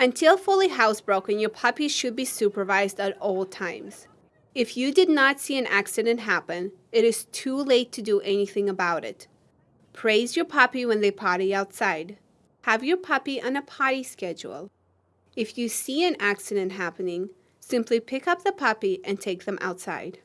Until fully housebroken, your puppy should be supervised at all times. If you did not see an accident happen, it is too late to do anything about it. Praise your puppy when they potty outside. Have your puppy on a potty schedule. If you see an accident happening, simply pick up the puppy and take them outside.